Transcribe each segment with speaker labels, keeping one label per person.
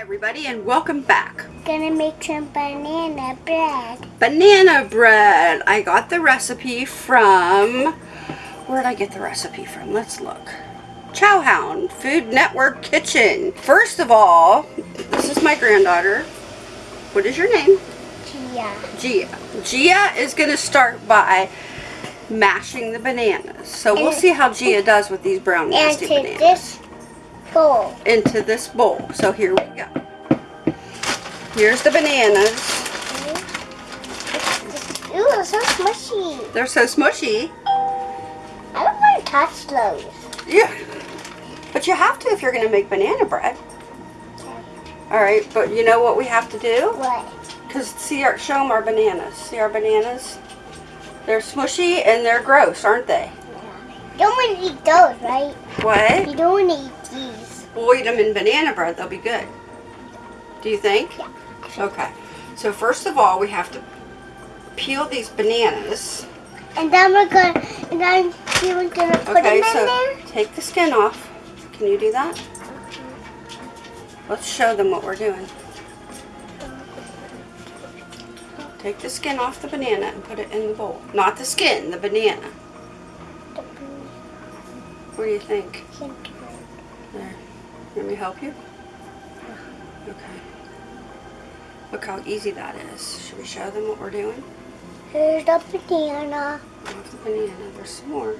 Speaker 1: everybody and welcome back.
Speaker 2: Gonna make some banana bread.
Speaker 1: Banana bread. I got the recipe from, where did I get the recipe from? Let's look. Chowhound Food Network Kitchen. First of all, this is my granddaughter. What is your name?
Speaker 2: Gia.
Speaker 1: Gia. Gia is going to start by mashing the bananas. So we'll see how Gia does with these brown
Speaker 2: And
Speaker 1: nasty bananas.
Speaker 2: Bowl.
Speaker 1: Into this bowl. So here we go. Here's the bananas. Mm-hmm.
Speaker 2: Ooh, it's so smushy.
Speaker 1: They're so smushy.
Speaker 2: I don't want to touch those.
Speaker 1: Yeah. But you have to if you're going to make banana bread. All right, but you know what we have to do?
Speaker 2: What?
Speaker 1: Because see, our, show them our bananas. See our bananas? They're smushy and they're gross, aren't they?
Speaker 2: You don't want to eat those, right?
Speaker 1: What?
Speaker 2: You don't want to eat.
Speaker 1: We'll eat them in banana bread. They'll be good. Do you think?
Speaker 2: Yeah.
Speaker 1: Okay. So first of all, we have to peel these bananas.
Speaker 2: And then we're gonna, and then we're gonna put
Speaker 1: Okay,
Speaker 2: them in
Speaker 1: so
Speaker 2: there.
Speaker 1: take the skin off. Can you do that? Let's show them what we're doing. Take the skin off the banana and put it in the bowl. Not the skin, the banana. What do you think? There. Let me help you? Okay. Look how easy that is. Should we show them what we're doing?
Speaker 2: Here's the banana.
Speaker 1: The banana. There's some more.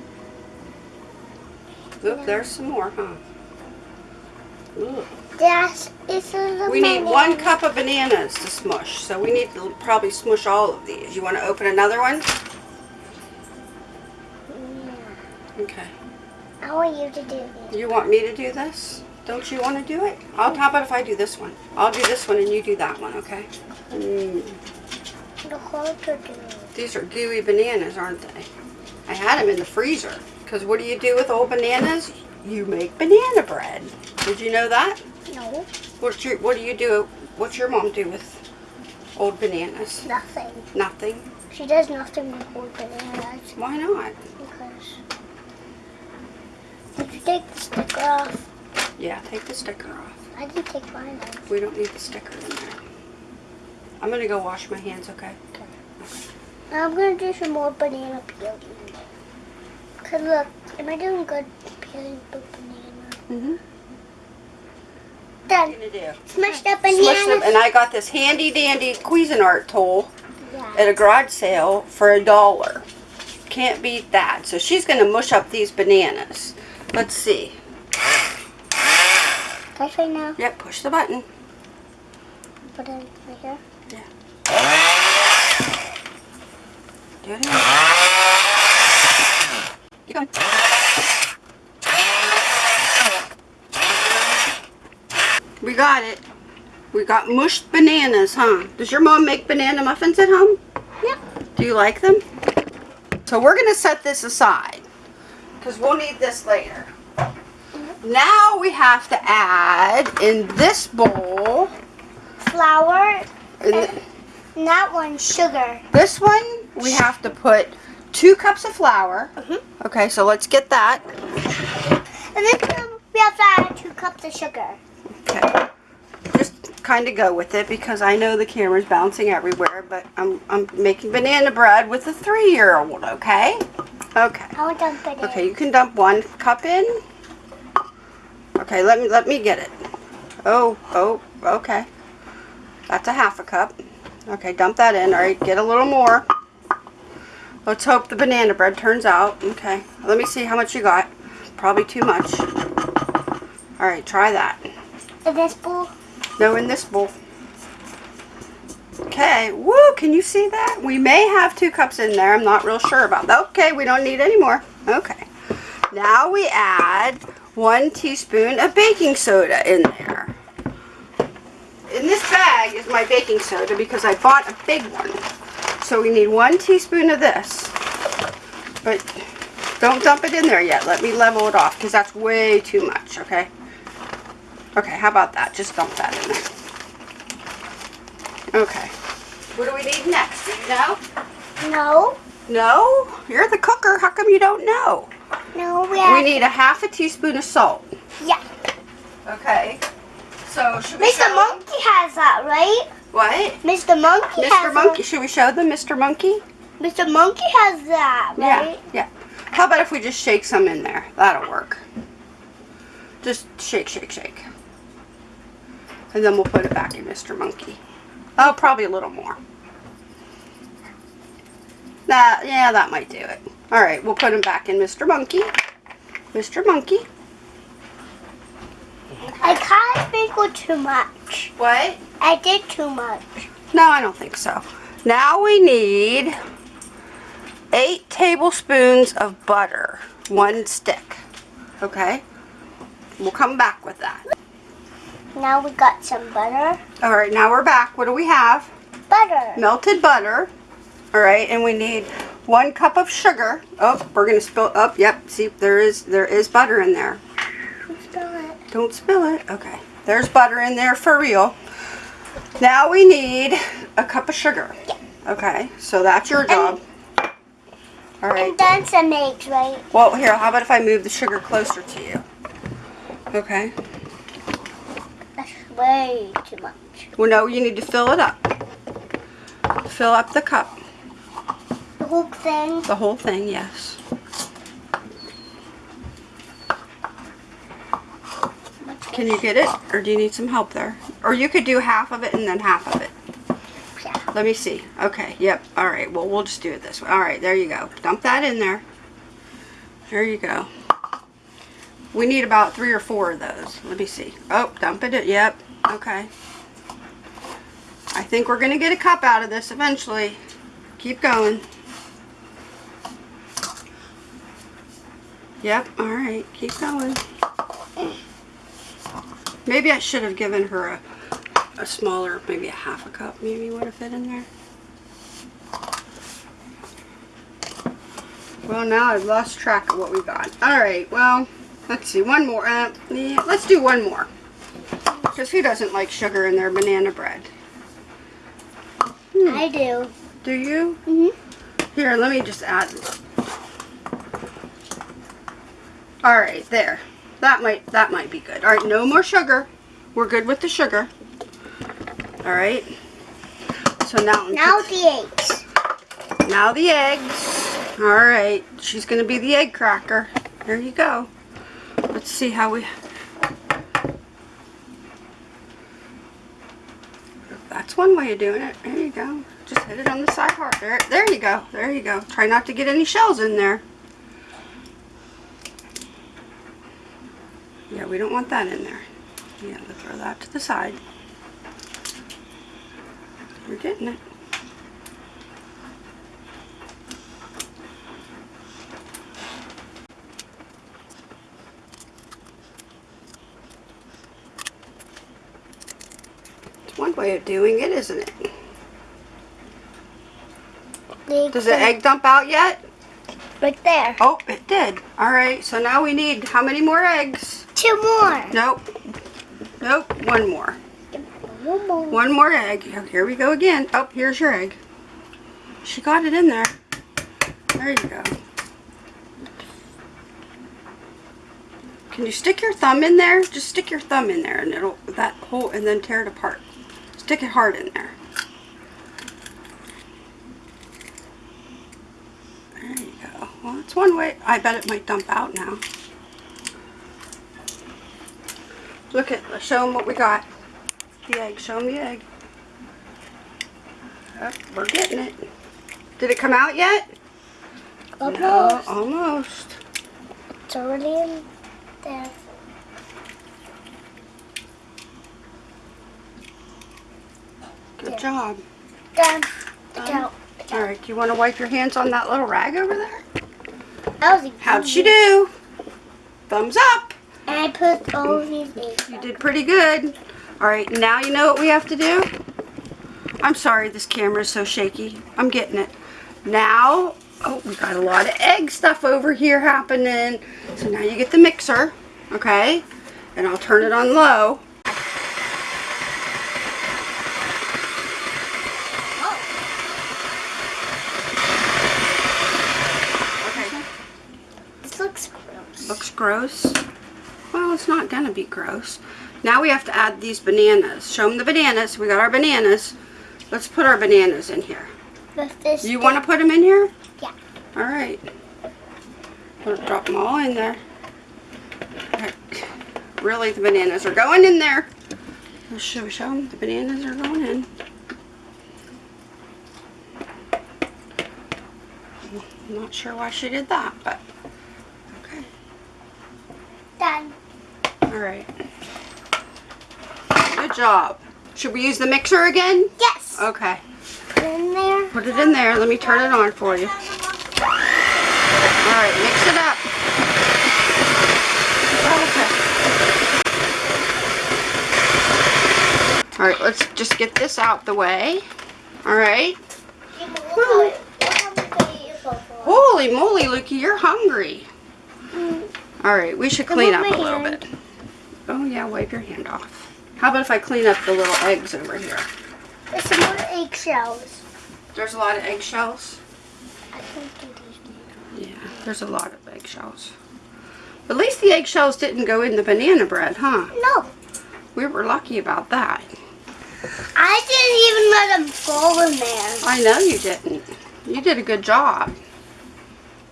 Speaker 1: Oop, there's some more, huh? Ooh.
Speaker 2: That's it's a
Speaker 1: We need
Speaker 2: banana.
Speaker 1: one cup of bananas to smush, so we need to probably smush all of these. You want to open another one?
Speaker 2: Yeah.
Speaker 1: Okay.
Speaker 2: I want you to do this.
Speaker 1: You want me to do this? Don't you want to do it? I'll, how about if I do this one? I'll do this one and you do that one, okay? Mm,
Speaker 2: The whole to do.
Speaker 1: these are gooey bananas, aren't they? I had them in the freezer. Because what do you do with old bananas? You make banana bread. Did you know that?
Speaker 2: No,
Speaker 1: What's your, what do you do? What's your mom do with old bananas?
Speaker 2: nothing.
Speaker 1: Nothing.
Speaker 2: She does nothing with old bananas
Speaker 1: Why not?
Speaker 2: because if you take the sticker off,
Speaker 1: Yeah, take the sticker off.
Speaker 2: I didn't take mine off.
Speaker 1: We don't need the sticker in there. I'm gonna go wash my hands, okay?
Speaker 2: Now I'm gonna do some more banana peeling. Cause look, am I doing good peeling the banana?
Speaker 1: Mm-hmm.
Speaker 2: Done.
Speaker 1: gonna do?
Speaker 2: Smash the
Speaker 1: Smush them,
Speaker 2: bananas.
Speaker 1: and I got this handy dandy Cuisinart tool
Speaker 2: Yeah.
Speaker 1: at a garage sale for a dollar. Can't beat that. So she's gonna mush up these bananas. Let's see.
Speaker 2: Right now.
Speaker 1: Yep, push the button.
Speaker 2: Put it right here.
Speaker 1: Do it again. Keep going. We got it. We got mushed bananas, huh? Does your mom make banana muffins at home?
Speaker 2: Yep.
Speaker 1: Do you like them? So we're going to set this aside because we'll need this later. Now we have to add in this bowl,
Speaker 2: Flour.
Speaker 1: in th-
Speaker 2: And that one, sugar.
Speaker 1: this one, we have to put two cups of flour.
Speaker 2: Mhm.
Speaker 1: Okay, so let's get that.
Speaker 2: And then we have to add two cups of sugar.
Speaker 1: Okay. Just kind of go with it because I know the camera's bouncing everywhere, but I'm, I'm making banana bread with a three-year-old, okay? Okay.
Speaker 2: I to put it
Speaker 1: Okay, you can dump one cup in. Okay, let me let me get it. Oh, oh, okay. That's a half a cup. Okay, dump that in. All right, get a little more. Let's hope the banana bread turns out. Okay, let me see how much you got. Probably too much. All right, try that.
Speaker 2: in this bowl.
Speaker 1: No, in this bowl. Okay, woo, can you see that? We may have two cups in there. I'm not real sure about that. Okay, we don't need any more. Okay. Now we add one teaspoon of baking soda in there. In this bag is my baking soda because I bought a big one. So we need one teaspoon of this. But don't dump it in there yet. Let me level it off because that's way too much, okay? Okay, how about that? Just dump that in there. Okay. What do we need next? Do you know?
Speaker 2: No.
Speaker 1: No? You're the cooker. How come you don't know?
Speaker 2: No, we have.
Speaker 1: We need a half a teaspoon of salt.
Speaker 2: Yeah.
Speaker 1: Okay. So should we
Speaker 2: Mr.
Speaker 1: show
Speaker 2: Monkey has that, right?
Speaker 1: What?
Speaker 2: Mr. Monkey
Speaker 1: Mr. Monkey. Should we show them Mr. Monkey?
Speaker 2: Mr. Monkey has that, right?
Speaker 1: Yeah. Yeah. How about if we just shake some in there? That'll work. Just shake, shake, shake. And then we'll put it back in Mr. Monkey. Oh, probably a little more. That, yeah, that might do it. All right, we'll put him back in Mr. Monkey. Mr. Monkey.
Speaker 2: I kind of think we're too much.
Speaker 1: What?
Speaker 2: I did too much.
Speaker 1: No, I don't think so. Now we need eight tablespoons of butter, one stick. Okay? We'll come back with that.
Speaker 2: Now we got some butter.
Speaker 1: All right, now we're back. What do we have?
Speaker 2: Butter.
Speaker 1: Melted butter. All right, and we need one cup of sugar. Oh, we're gonna spill. Oh, yep. See, there is there is butter in there.
Speaker 2: Don't spill it.
Speaker 1: Don't spill it. Okay. There's butter in there for real. Now we need a cup of sugar. Okay, so that's your job. All right.
Speaker 2: And then some eggs, right?
Speaker 1: Well, here, how about if I move the sugar closer to you? Okay.
Speaker 2: That's way too much.
Speaker 1: Well, no, you need to fill it up. Fill up the cup.
Speaker 2: The whole thing.
Speaker 1: The whole thing, yes. Can you get it? Or do you need some help there? Or you could do half of it and then half of it.
Speaker 2: Yeah.
Speaker 1: Let me see. Okay, yep. All right, well, we'll just do it this way. All right, there you go. Dump that in there. There you go. We need about three or four of those. Let me see. Oh, dump it. Yep. Okay. I think we're going to get a cup out of this eventually. Keep going. Yep, all right. Keep going. Maybe I should have given her a, a smaller, maybe a half a cup maybe would have fit in there. Well, now I've lost track of what we got. All right, well, let's see. One more. Uh, yeah, let's do one more. Because who doesn't like sugar in their banana bread?
Speaker 2: I do.
Speaker 1: Do you?
Speaker 2: Mm-hmm.
Speaker 1: Here, let me just add. All right, there. That might that might be good. All right, no more sugar. We're good with the sugar. All right. So now
Speaker 2: Now the eggs.
Speaker 1: now the eggs. All right, she's gonna be the egg cracker. There you go. Let's see how we. That's one way of doing it. There you go. Just hit it on the side hard. There, there you go. There you go. Try not to get any shells in there. We don't want that in there. Yeah, we'll throw that to the side. We're getting it. It's one way of doing it, isn't it? Does the egg dump out yet?
Speaker 2: Right there.
Speaker 1: Oh, it did. All right, so now we need how many more eggs?
Speaker 2: Two more.
Speaker 1: Nope. Nope, one more.
Speaker 2: One more.
Speaker 1: One more egg. Here- Here we go again. Oh, here's your egg. She got it in there. There you go. Can you stick your thumb in there? Just stick your thumb in there and it'll, that hole, and then tear it apart. Stick it hard in there. There you go. Well, that's one way. I bet it might dump out now. Look at, let's show them what we got. The egg, show them the egg. We're getting it. Did it come out yet?
Speaker 2: Almost.
Speaker 1: No, almost.
Speaker 2: It's already in there.
Speaker 1: Good job.
Speaker 2: Done.
Speaker 1: Done. All right, do you want to wipe your hands on that little rag over there?
Speaker 2: That was
Speaker 1: How'd she do? Thumbs up.
Speaker 2: I put all these.
Speaker 1: You did pretty good. All right, now you know what we have to do? I'm sorry this camera is so shaky. I'm getting it. Now, oh, we got a lot of egg stuff over here happening. So now you get the mixer, okay? And I'll turn it on low. Oh. Okay.
Speaker 2: This looks gross.
Speaker 1: Looks gross. It's not gonna be gross. Now we have to add these bananas. Show them the bananas. We got our bananas. Let's put our bananas in here.
Speaker 2: This.
Speaker 1: You want to put them in here?
Speaker 2: Yeah.
Speaker 1: All right. Drop them all in there. Right. Really, the bananas are going in there. Should we show them? The bananas are going in. I'm not sure why she did that, but okay.
Speaker 2: Done.
Speaker 1: All right. Good job. Should we use the mixer again?
Speaker 2: Yes.
Speaker 1: Okay.
Speaker 2: Put it in there.
Speaker 1: Put it in there. Let me turn it on for you. All right, mix it up. Okay. All right, let's just get this out the way. All right. Holy moly, Lukey, you're hungry. Mm. All right, we should clean up a little bit. Oh yeah, wipe your hand off. How about if I clean up the little eggs over here?
Speaker 2: There's some more eggshells.
Speaker 1: There's a lot of eggshells.
Speaker 2: I.
Speaker 1: Yeah, there's a lot of eggshells. At least the eggshells didn't go in the banana bread, huh?
Speaker 2: No.
Speaker 1: We were lucky about that.
Speaker 2: I didn't even let them fall in there.
Speaker 1: I know you didn't. You did a good job.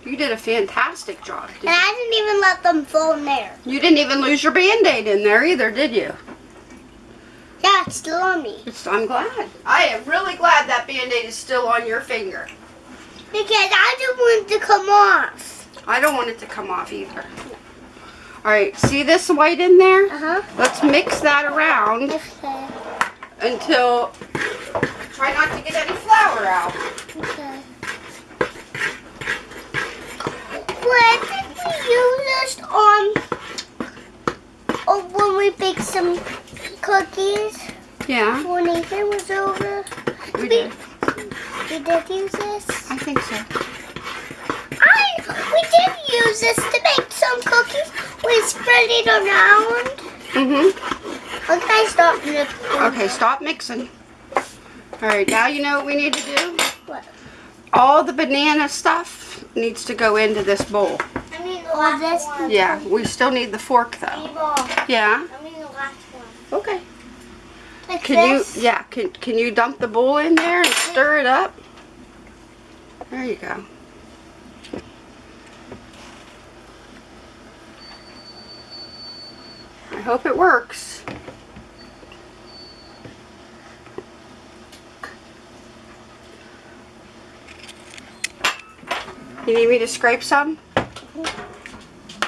Speaker 1: You did a fantastic job.
Speaker 2: And I didn't even let them fall in there.
Speaker 1: You didn't even lose your band-aid in there either, did you?
Speaker 2: Yeah, it's still on me.
Speaker 1: It's, I'm glad. I am really glad that band-aid is still on your finger.
Speaker 2: Because I don't want it to come off.
Speaker 1: I don't want it to come off either. All right, see this white in there?
Speaker 2: Uh-huh.
Speaker 1: Let's mix that around
Speaker 2: Okay.
Speaker 1: until, try not to get any flour out.
Speaker 2: Okay. Did we use this on? Oh, when we baked some cookies
Speaker 1: Yeah,
Speaker 2: when Nathan was over.
Speaker 1: we did.
Speaker 2: We did use this.
Speaker 1: I think so.
Speaker 2: I we did use this to make some cookies. We spread it around.
Speaker 1: Mm-hmm.
Speaker 2: Okay, stop mixing.
Speaker 1: Okay, stop mixing. All right, now you know what we need to do?
Speaker 2: What?
Speaker 1: All the banana stuff needs to go into this bowl.
Speaker 2: I mean the last one.
Speaker 1: Yeah, we still need the fork though. Yeah?
Speaker 2: I mean the last one.
Speaker 1: Okay.
Speaker 2: Like
Speaker 1: Can
Speaker 2: this.
Speaker 1: you, yeah, can, can you dump the bowl in there and stir it up? There you go. I hope it works. You need me to scrape some?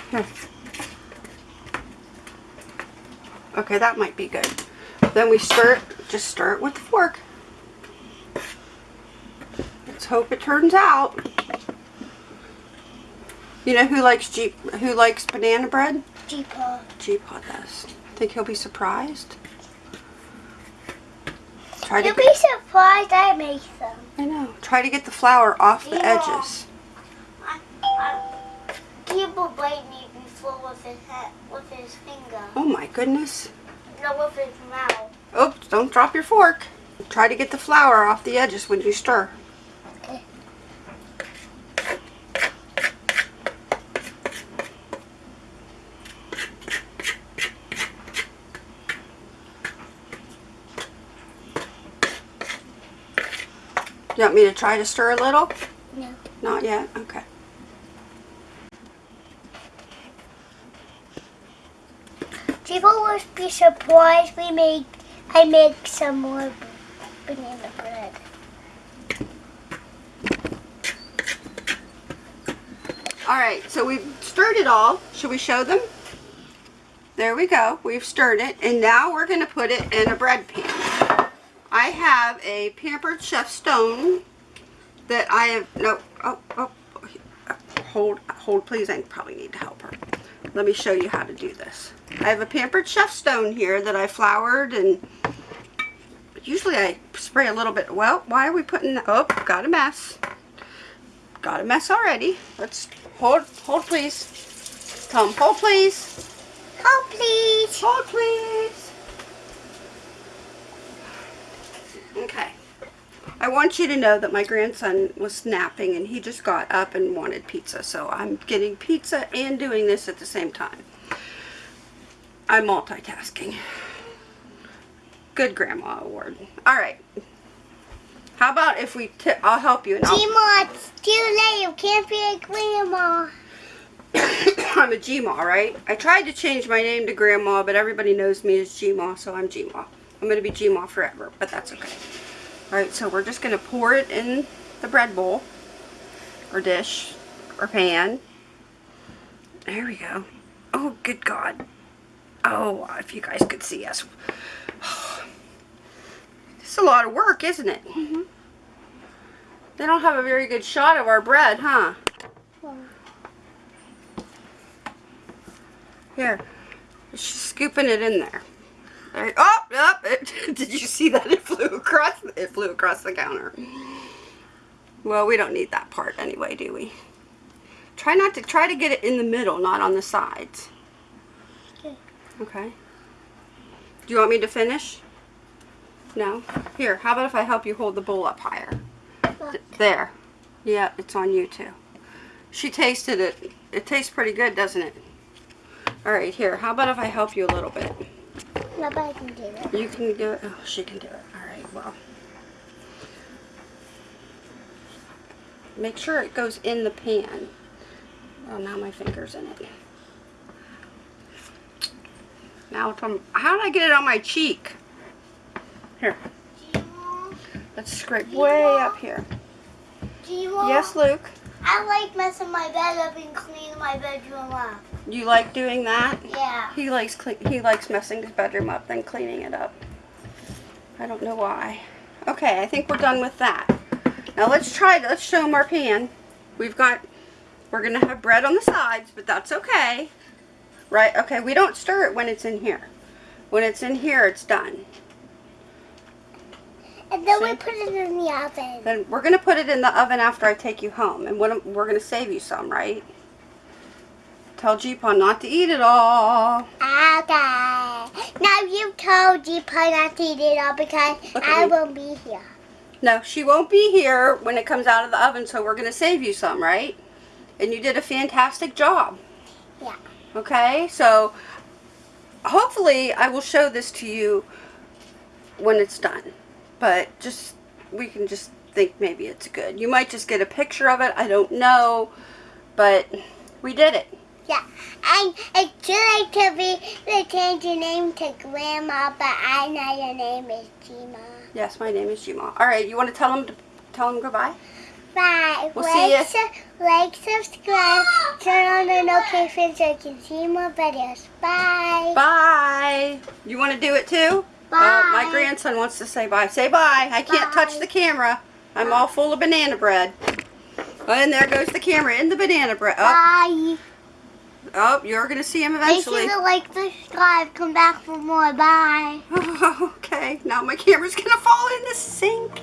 Speaker 1: Here. Okay, that might be good. Then we stir it, just stir it with the fork. Let's hope it turns out. You know who likes Jeep, who likes banana bread?
Speaker 2: Jeepa.
Speaker 1: Jeepaw does. Think he'll be surprised? Try to
Speaker 2: You'll be surprised I make them.
Speaker 1: I know. Try to get the flour off the
Speaker 2: Yeah.
Speaker 1: edges.
Speaker 2: People bite me before with his head, with his finger.
Speaker 1: Oh my goodness.
Speaker 2: No, with his mouth.
Speaker 1: Oops, don't drop your fork. Try to get the flour off the edges when you stir.
Speaker 2: Okay.
Speaker 1: You want me to try to stir a little?
Speaker 2: No.
Speaker 1: Not yet? Okay.
Speaker 2: People will be surprised we make. I make some more banana bread.
Speaker 1: All right, so we've stirred it all. Should we show them? There we go. We've stirred it, and now we're going to put it in a bread pan. I have a Pampered Chef Stone that I have, no, oh, oh, hold, hold please, I probably need. Let me show you how to do this. I have a Pampered Chef Stone here that I floured and usually I spray a little bit. Well, why are we putting, oh, got a mess. Got a mess already. Let's, hold, hold please. Come, hold please.
Speaker 2: Oh, please.
Speaker 1: Hold please. Okay. I want you to know that my grandson was napping and he just got up and wanted pizza. So I'm getting pizza and doing this at the same time. I'm multitasking. Good grandma award. All right. How about if we? T- I'll help you. And I'll-
Speaker 2: Gma, it's too late. You can't be a grandma.
Speaker 1: I'm a Gma, right? I tried to change my name to Grandma, but everybody knows me as Gma, so I'm Gma. I'm gonna be Gma forever, but that's okay. All right, so we're just gonna pour it in the bread bowl, or dish, or pan. There we go. Oh, good God. Oh, if you guys could see us. It's a lot of work, isn't it?
Speaker 2: Mhm.
Speaker 1: They don't have a very good shot of our bread, huh?
Speaker 2: Well,
Speaker 1: Here, she's scooping it in there. Right. Oh, yep. It, did you see that? It flew across. It flew across the counter. Well, we don't need that part anyway, do we? Try not to try to get it in the middle, not on the sides.
Speaker 2: Okay.
Speaker 1: Okay. Do you want me to finish? No. Here. How about if I help you hold the bowl up higher? There. Yeah, it's on you too. She tasted it. It tastes pretty good, doesn't it? All right, here. How about if I help you a little bit?
Speaker 2: Nobody can do it.
Speaker 1: You can do it. Oh, she can do it. All right, well. Make sure it goes in the pan. Oh, now my finger's in it. Now it's on. How did I get it on my cheek? Here, let's scrape way up here. Yes, Luke.
Speaker 2: I like messing my bed up and cleaning my bedroom up.
Speaker 1: You like doing that?
Speaker 2: Yeah.
Speaker 1: He likes he likes messing his bedroom up then cleaning it up. I don't know why. Okay, I think we're done with that. Now let's try. Let's show him our pan. We've got. We're gonna have bread on the sides, but that's okay. Right? Okay. We don't stir it when it's in here. When it's in here, it's done.
Speaker 2: And then we put it in the oven.
Speaker 1: Then we're gonna put it in the oven after I take you home, and we're gonna save you some, right? Tell Jeepon not to eat it all.
Speaker 2: Okay. Now you told Gma not to eat it all because
Speaker 1: Look
Speaker 2: I won't be here.
Speaker 1: No, she won't be here when it comes out of the oven, so we're going to save you some, right? And you did a fantastic job.
Speaker 2: Yeah.
Speaker 1: Okay, so hopefully I will show this to you when it's done. But just, we can just think maybe it's good. You might just get a picture of it, I don't know. But we did it.
Speaker 2: Yeah. And it's too late to be to change your name to Grandma, but I know your name is Gma.
Speaker 1: Yes, my name is Jima. All right, you want to tell them to tell them goodbye?
Speaker 2: Bye.
Speaker 1: We'll see you.
Speaker 2: like, su- like, subscribe, turn on the notifications so you can see more videos. Bye.
Speaker 1: Bye. You want to do it too?
Speaker 2: Bye.
Speaker 1: Uh, my grandson wants to say bye. Say bye. I can't touch the camera. I'm all full of banana bread. And there goes the camera in the banana bread. Oh,
Speaker 2: Bye.
Speaker 1: Oh you're going to see him eventually.
Speaker 2: Make sure to like, subscribe, come back for more. Bye.
Speaker 1: okay, now my camera's going to fall in the sink.